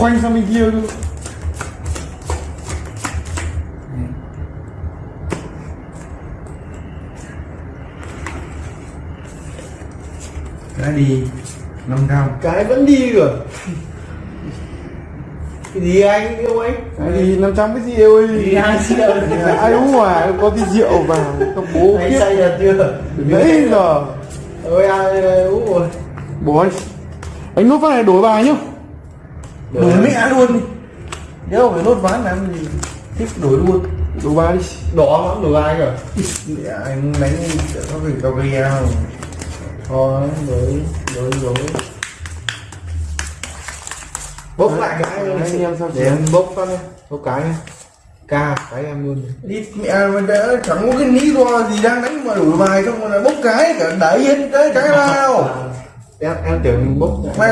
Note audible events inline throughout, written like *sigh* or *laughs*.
khoanh sang bên kia luôn. Cái đi năm trăm cái vẫn đi rồi cái gì anh yêu anh cái gì 500 cái gì yêu ơi? Đi hai triệu. Ai uống ngoài có tí rượu vào các bố anh biết say rồi chưa? Nãy giờ. Ôi ai uống rồi. Bố anh anh nốt phát này đổi bài nhá đổi mẹ luôn đi. Không phải nốt ván làm gì thích đổi luôn. Đổi bài đi. Đỏ lắm đổi ai rồi Mẹ anh đánh có phải cao ghi không? Thôi đổi đổi đổi. Bốc lại cái anh em sao để em bốc phát đi bốc cái đi ca cái em luôn. Đi mẹ mình đã chẳng có cái lý do gì đang đánh mà đổi bài xong rồi bốc cái cả đẩy hết cái cái nào *laughs* em em tưởng bốc mày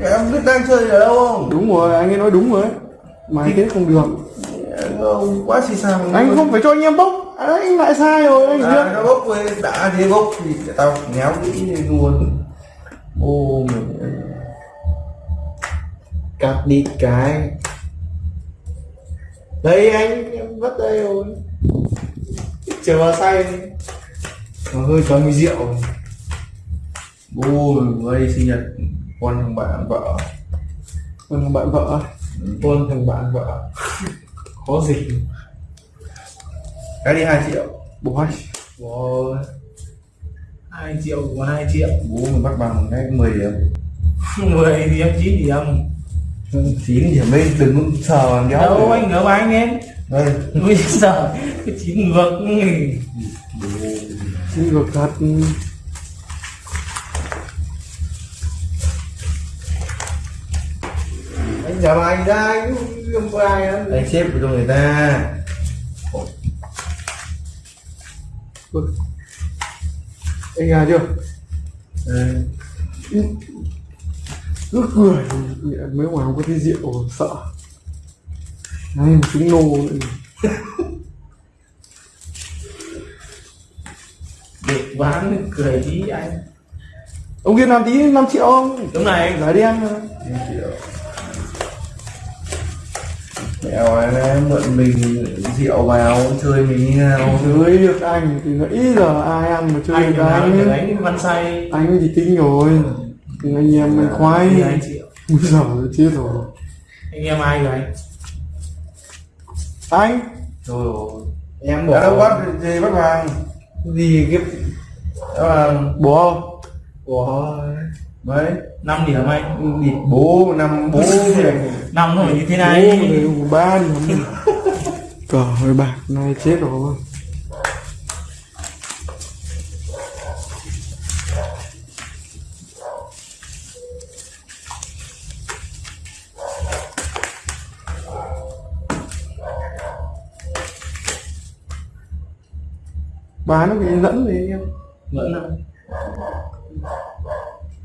em biết đang chơi ở đâu không? Đúng rồi anh ấy nói đúng rồi mà anh không được. Ông quá xì xào. Anh không phải cho anh em bốc. À, anh lại sai rồi anh à, nó bốc với đã thế bốc thì tao nhéo kỹ luôn. Ô mình cắt đi cái. Đây anh em vất đây rồi. Chờ vào say nó hơi cho mùi rượu ô đây sinh nhật. Con thằng bạn vợ. Còn bạn vợ. Con thằng bạn vợ. Khó gì? Cái đi hai triệu. Bố hai triệu của hai triệu. bố mình bắt bằng cái 10 điểm. *laughs* 10 điểm 9 điểm. 9 điểm lên đừng sờ vào đéo đâu anh ngỡ anh em. Đây. Giờ cái chín ngược xin ngược thật anh giả bài ra anh không có ai đó anh xếp cho người ta. Anh à chưa? Đây. cứ cười mấy ngoài không có tí rượu sợ. Này một nô nữa. được bán cười tí anh. Ông kia làm tí 5 triệu không? Đúng này giải đen mà. 5 triệu mẹo em mượn mình rượu vào chơi mình như nào? Chơi được anh thì nãy giờ ai ăn mà chơi anh được anh? đánh văn say. Anh thì tính rồi. Nhưng anh em mình khoái. Thì hai triệu Úi giời chết rồi. Anh em ai rồi anh? Anh? Rồi em đã đâu bỏ bắt gì bắt vàng gì cái đó là bố không mấy 5 điểm anh địt bố năm bố *laughs* năm rồi như thế bố này đều ba điểm cờ hơi bạc này chết rồi. Bán nó bị dẫn anh em? Năm. nhớ lại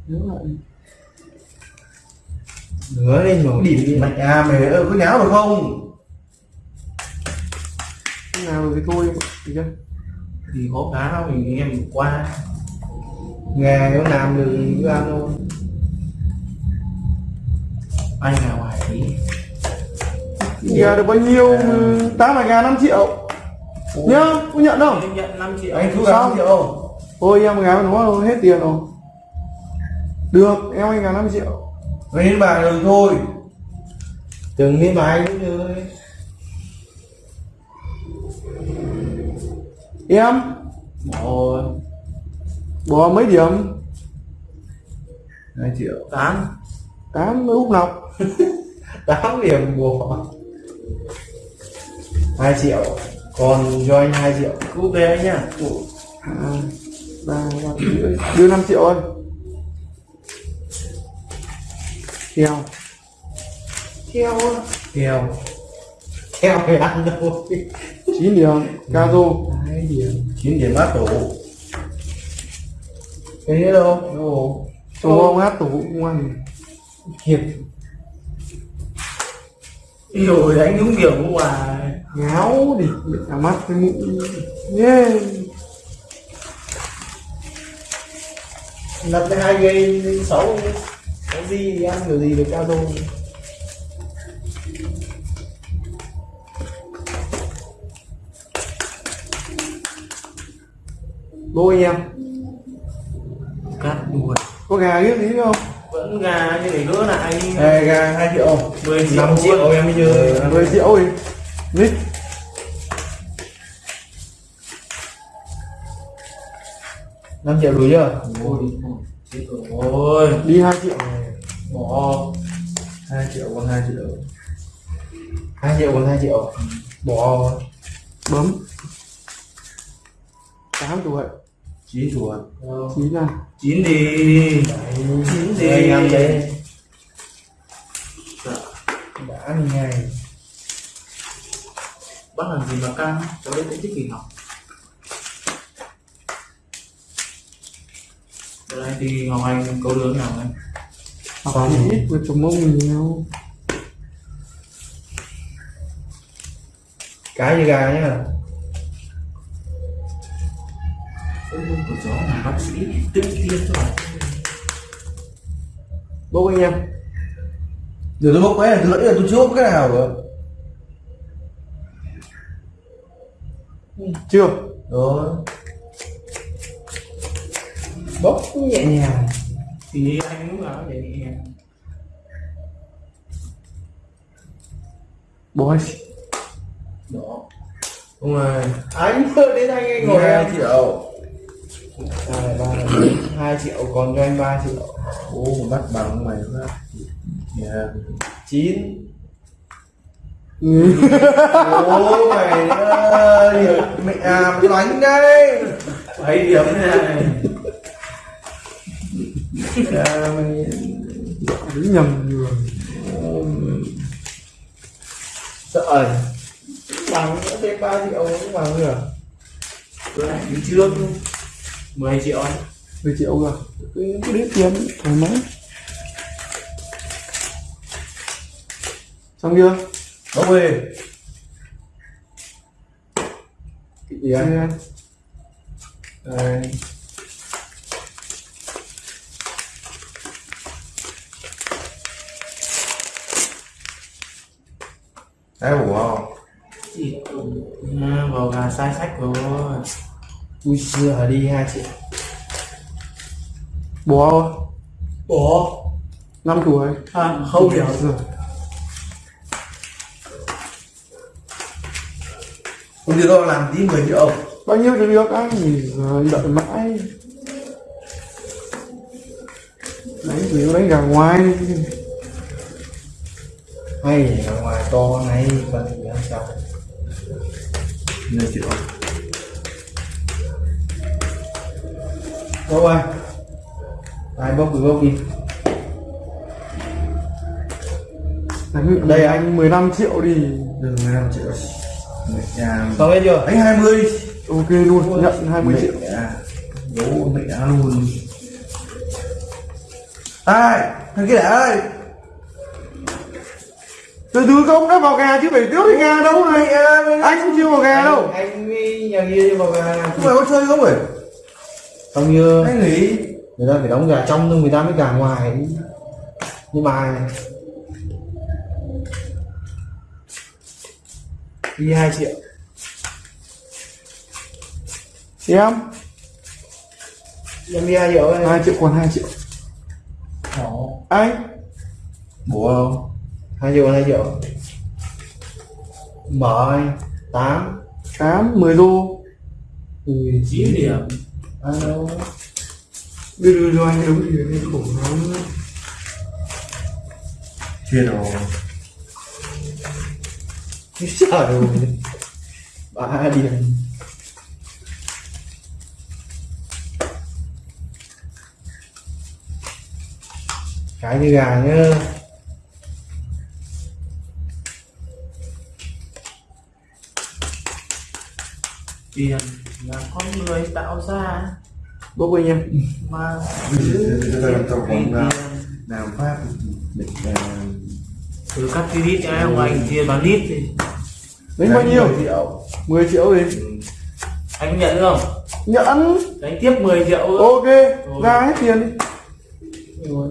nữa lên rồi địt mẹ à mày ơi có nháo được không? Thế nào thì thôi thì chưa? Thì có cá mình em qua. Nghề có làm được cứ ăn thôi. Anh nào ngoài tí. Giờ được bao nhiêu? Tám vài ngàn năm triệu. Nhá có nhận không? Anh nhận 5 triệu. Anh Sao? năm triệu. Ôi em gái nó hết tiền rồi Được em anh gái 5 triệu. Mày đến bàn rồi thôi. Từng đi bài cũng chơi Em? Rồi. Bỏ mấy điểm? 2 triệu. Tám. 8 mới úp nọc. *laughs* Tám điểm của hai triệu. Còn cho anh hai triệu. Cứ về anh nhá. À, ba ba rưỡi đưa 5 triệu ơi theo. Theo theo. Theo phải ăn đâu? 9 điểm. Hai điểm. Chín điểm áp tủ. Cái nữa đâu? Đâu? Ồ ông hát tủ cũng ăn. Hiệp rồi đánh đúng điểm mà ngáo đi. Bị cả mắt cái mũi yeah. đặt hai gây xấu cái gì thì ăn kiểu gì được cao đô đôi anh em. Cắt đuôi có gà biết gì không? Vẫn gà như để gỡ lại Ê, gà 2 triệu. 10 triệu 5 triệu em bây giờ 10 triệu thì nít năm triệu ừ. đủ chưa? Ừ. Ôi chết rồi. Đi 2 triệu bỏ. 2 triệu còn 2 triệu. 2 triệu còn 2 triệu. Bỏ. Bấm. 8 tuổi 9 tuổi chín à. Chín đi. Chín đi. anh em Dạ. đã đi ngay bắt làm gì mà căng? Cháu biết cũng thích kỳ học thì ngọc anh câu lớn nào anh học thì ít với chồng mông nhiều cái như gà nhá? Ôi của chó là bác sĩ tự tiêm cho bạn. Bố anh em. Giờ tôi bốc cái này tôi lấy là tôi chưa bốc cái nào rồi. Chưa? Rồi bốc nhẹ nhàng. Thì anh nào để nhẹ nhàng? Anh đó đúng rồi. Anh đến anh anh ngồi hai triệu. Hai ba hai triệu còn cho anh ba triệu. Ô bắt bằng mày quá. Yeah. chín. Ô mày ơi. Mẹ. À đánh đây. Bảy điểm này à, mày đúng nhầm người. Sợ bằng thêm ba triệu cũng bằng được tôi lại trước 10 triệu. Anh 10 triệu rồi cứ cứ đến tiền thoải mái. Xong chưa? Bốc về. Gì anh? Đây Đấy bổ không? chỉ à, vào gà sai sách rồi. Ui xưa đi 2 triệu bố? Không bỏ 5 tuổi. À, không điểm rồi Không được đâu làm tí 10 triệu. Bao nhiêu thì được anh? Rồi đợi mãi. Đánh chỉ đánh gà ngoài? đi. Hay ở ngoài to này Còn thì làm sao 10 triệu Bốc ơi Ai bốc thì bốc đi. Đánh Đây anh. anh 15 triệu đi. Đừng 15 triệu Xong hết chưa? Anh 20 ok luôn nhận 20 triệu. Đố mẹ luôn. Ai? Thằng kia đã ơi từ từ không đã vào gà chứ phải tiếp cái gà đâu này. À, anh không chưa vào gà đâu. Anh nhà kia đi vào gà. Không phải có chơi không phải? Xong chưa Anh nghỉ người ta phải đóng gà trong nhưng người ta mới gà ngoài. Nhưng mà đi 2 triệu. Em. Em đi 2 triệu 2 triệu còn 2 triệu. Ồ, anh. Bố không 2 triệu 2 triệu mở anh 8 8 10 đô. Ui, 9 điểm. alo đưa đưa cho anh đúng thì anh khổ lắm. Chia rồi sợ rồi. Ba điểm. Cái như gà nhá tiền là con người tạo ra. Bốc anh em. Mà Bây giờ làm nào pháp là từ cắt cái lít cho em anh chia bán lít thì đánh bao nhiêu? 10 triệu. 10 triệu đi anh nhận không? Nhận. Đánh tiếp 10 triệu ok ra hết tiền đi. Rồi.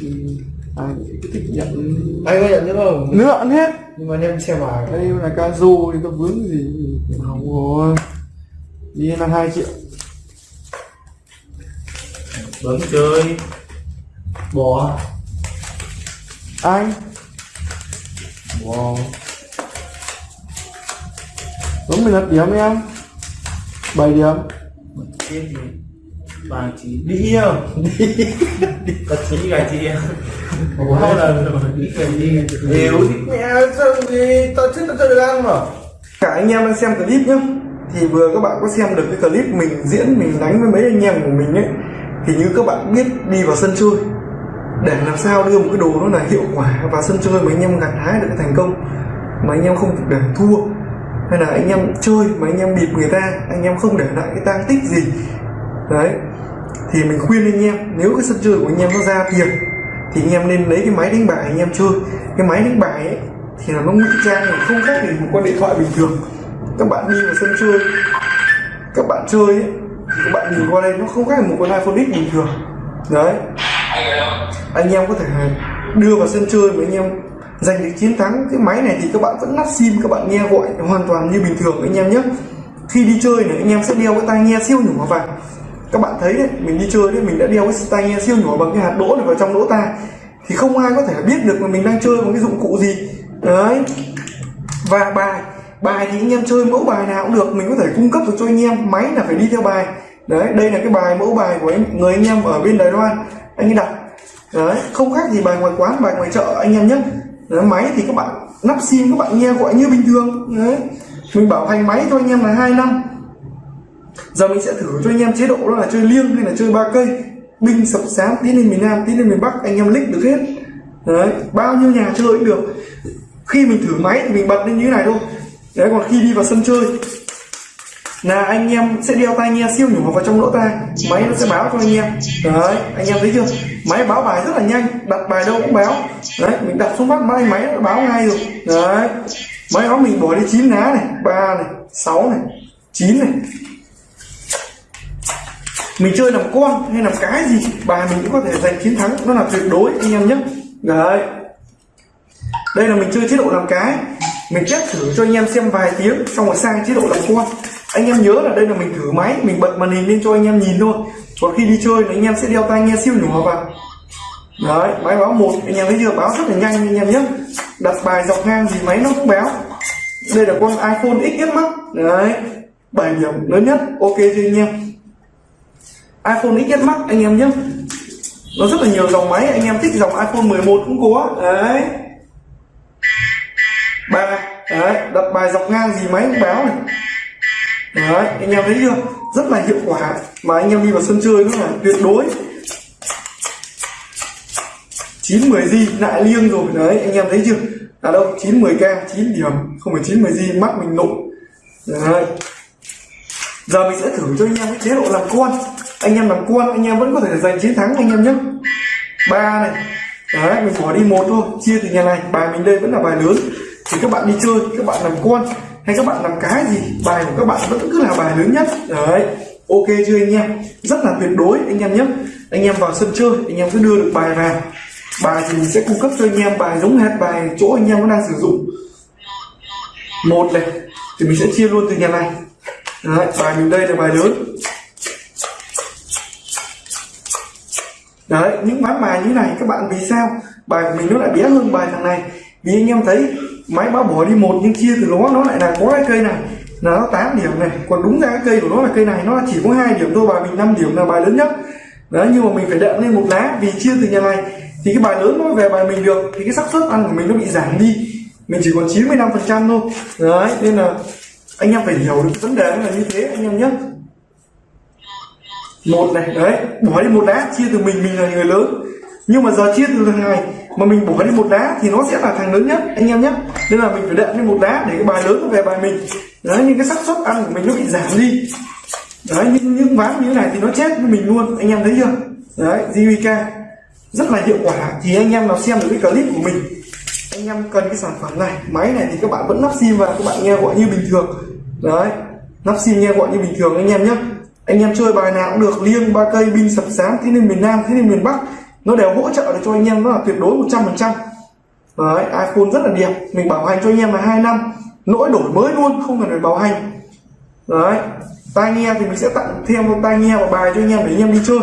Ừ, anh cứ thích nhận? Anh có nhận nữa không? Nữa ăn hết. Nhưng mà em xem bài đây là casu thì có vướng gì hỏng rồi. Đi là 2 triệu. Bấm chơi. Bò anh. Bò bấm 11 điểm em. 7 điểm. Bà chỉ đi không có chỉ gà chị hai lần rồi đi gà chị Hiểu thì mẹ sao thì tao thích tao chơi được ăn mà cả anh em đang xem clip nhá thì vừa các bạn có xem được cái clip mình diễn mình đánh với mấy anh em của mình ấy thì như các bạn biết đi vào sân chơi để làm sao đưa một cái đồ nó là hiệu quả và sân chơi mà anh em gặt hái được cái thành công mà anh em không để thua hay là anh em chơi mà anh em bịp người ta anh em không để lại cái tang tích gì đấy thì mình khuyên anh em nếu cái sân chơi của anh em nó ra tiền thì anh em nên lấy cái máy đánh bài anh em chơi cái máy đánh bài ấy thì là nó ngụy trang mà không khác gì một con điện thoại bình thường. Các bạn đi vào sân chơi. Các bạn chơi ấy, thì các bạn nhìn qua đây nó không khác một con iPhone X bình thường. Đấy. Anh em có thể đưa vào sân chơi với anh em giành được chiến thắng. Cái máy này thì các bạn vẫn lắp sim các bạn nghe gọi hoàn toàn như bình thường anh em nhé. Khi đi chơi này anh em sẽ đeo cái tai nghe siêu nhỏ vào. Các bạn thấy đấy mình đi chơi đấy mình đã đeo cái tai nghe siêu nhỏ bằng cái hạt đỗ này vào trong lỗ tai. Thì không ai có thể biết được là mình đang chơi bằng cái dụng cụ gì đấy. Và bài bài thì anh em chơi mẫu bài nào cũng được mình có thể cung cấp được cho anh em máy là phải đi theo bài. Đấy đây là cái bài mẫu bài của anh, người anh em ở bên đài loan anh ấy đặt. Đấy không khác gì bài ngoài quán bài ngoài chợ anh em nhé. Đấy, máy thì các bạn lắp sim các bạn nghe gọi như bình thường. Đấy. Mình bảo hành máy cho anh em là hai năm. Giờ mình sẽ thử cho anh em chế độ đó là chơi liêng hay là chơi ba cây. Binh sập sáng tiến lên miền nam tiến lên miền bắc anh em lích được hết. Đấy bao nhiêu nhà chơi cũng được khi mình thử máy thì mình bật lên như thế này thôi. Đấy, còn khi đi vào sân chơi, là anh em sẽ đeo tai nghe siêu nhỏ vào trong lỗ tai. Máy nó sẽ báo cho anh em. Đấy, anh em thấy chưa? Máy báo bài rất là nhanh, đặt bài đâu cũng báo. Đấy, mình đặt xuống mắt máy máy nó báo ngay rồi. Đấy, máy đó mình bỏ đi chín lá này, ba này, sáu này, chín này. Mình chơi làm con hay làm cái gì, bài mình cũng có thể giành chiến thắng, nó là tuyệt đối, anh em nhé. Đấy đây là mình chơi chế độ làm cái. Mình test thử cho anh em xem vài tiếng, xong rồi sang chế độ làm con. Anh em nhớ là đây là mình thử máy, mình bật màn hình lên cho anh em nhìn thôi. Còn khi đi chơi thì anh em sẽ đeo tai nghe siêu nhỏ vào. Đấy, máy báo một, anh em thấy chưa? Báo rất là nhanh anh em nhé. Đặt bài dọc ngang gì máy nó cũng báo. Đây là con iPhone XS Max. Đấy, bài điểm lớn nhất, ok chưa anh em. iPhone XS Max, anh em nhé. Nó rất là nhiều dòng máy, anh em thích dòng iPhone 11 cũng có. Đấy ba. Đấy đặt bài dọc ngang gì máy cũng báo này. Đấy, anh em thấy chưa? Rất là hiệu quả. Mà anh em đi vào sân chơi nữa là tuyệt đối. 9 10 gì lại liêng rồi. Đấy, anh em thấy chưa? Là đâu 9 10 k, chín điểm. Không phải 9 10 gì mắt mình nụ đấy. Giờ mình sẽ thử cho anh em cái chế độ làm con. Anh em làm con, anh em vẫn có thể giành chiến thắng anh em nhé. Ba này. Đấy, mình bỏ đi một thôi. Chia từ nhà này. Bài mình đây vẫn là bài lớn thì các bạn đi chơi các bạn làm con hay các bạn làm cái gì bài của các bạn vẫn cứ là bài lớn nhất. Đấy ok chưa anh em? Rất là tuyệt đối anh em nhé. Anh em vào sân chơi anh em cứ đưa được bài vào. Bài thì mình sẽ cung cấp cho anh em bài giống hệt bài chỗ anh em đang sử dụng. Một này thì mình sẽ chia luôn từ nhà này. Đấy, bài mình đây là bài lớn. Đấy những bán bài như này các bạn vì sao? Bài của mình nó lại bé hơn bài thằng này. Vì anh em thấy máy báo bỏ đi một, nhưng chia từ nó nó lại là có cái cây này. Là nó 8 điểm này. Còn đúng ra cái cây của nó là cây này, nó chỉ có hai điểm thôi, bài mình 5 điểm là bài lớn nhất. Đấy, nhưng mà mình phải đệm lên một lá, vì chia từ nhà này. Thì cái bài lớn nó về bài mình được, thì cái xác suất ăn của mình nó bị giảm đi. Mình chỉ còn 95 phần trăm thôi. Đấy, nên là anh em phải hiểu được vấn đề là như thế, anh em nhé. Một này, đấy bỏ đi một lá, chia từ mình mình là người lớn. Nhưng mà giờ chia từ thằng này, mà mình bỏ đi một lá thì nó sẽ là thằng lớn nhất, anh em nhé nên là mình phải đệm lên một đá để cái bài lớn nó về bài mình. Đấy nhưng cái xác suất ăn của mình nó bị giảm đi. Đấy, những những ván như thế này thì nó chết với mình luôn. Anh em thấy chưa? Đấy JVK rất là hiệu quả. Thì anh em nào xem được cái clip của mình, anh em cần cái sản phẩm này, máy này thì các bạn vẫn lắp sim và các bạn nghe gọi như bình thường. Đấy lắp sim nghe gọi như bình thường anh em nhé. Anh em chơi bài nào cũng được, liêng, ba cây binh sập sáng thế nên miền nam, thế nên miền bắc, nó đều hỗ trợ được cho anh em, nó là tuyệt đối 100 phần trăm đấy, iphone rất là đẹp. Mình bảo hành cho anh em là hai năm. Lỗi đổi mới luôn, không cần phải bảo hành. Đấy, tai nghe thì mình sẽ tặng thêm một tai nghe và bài cho anh em để anh em đi chơi.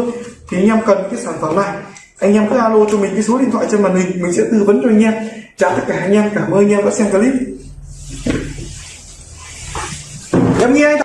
Thì anh em cần cái sản phẩm này. Anh em cứ alo cho mình cái số điện thoại trên màn hình, mình sẽ tư vấn cho anh em. Chào tất cả anh em, cảm ơn anh em đã xem clip. Em nghe anh